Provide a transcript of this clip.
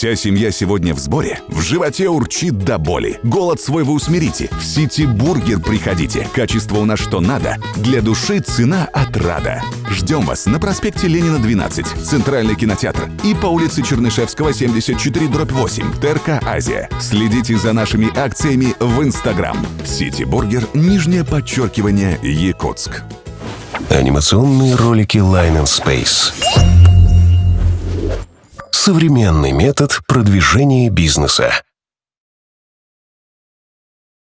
Вся семья сегодня в сборе. В животе урчит до боли. Голод свой вы усмирите. В City Burger приходите. Качество у нас что надо. Для души цена отрада. Ждем вас на проспекте Ленина 12, Центральный кинотеатр и по улице Чернышевского 74 дробь 8, ТРК Азия. Следите за нашими акциями в Инстаграм. City Burger, нижнее подчеркивание, Якутск. Анимационные ролики Line and Space. Современный метод продвижения бизнеса.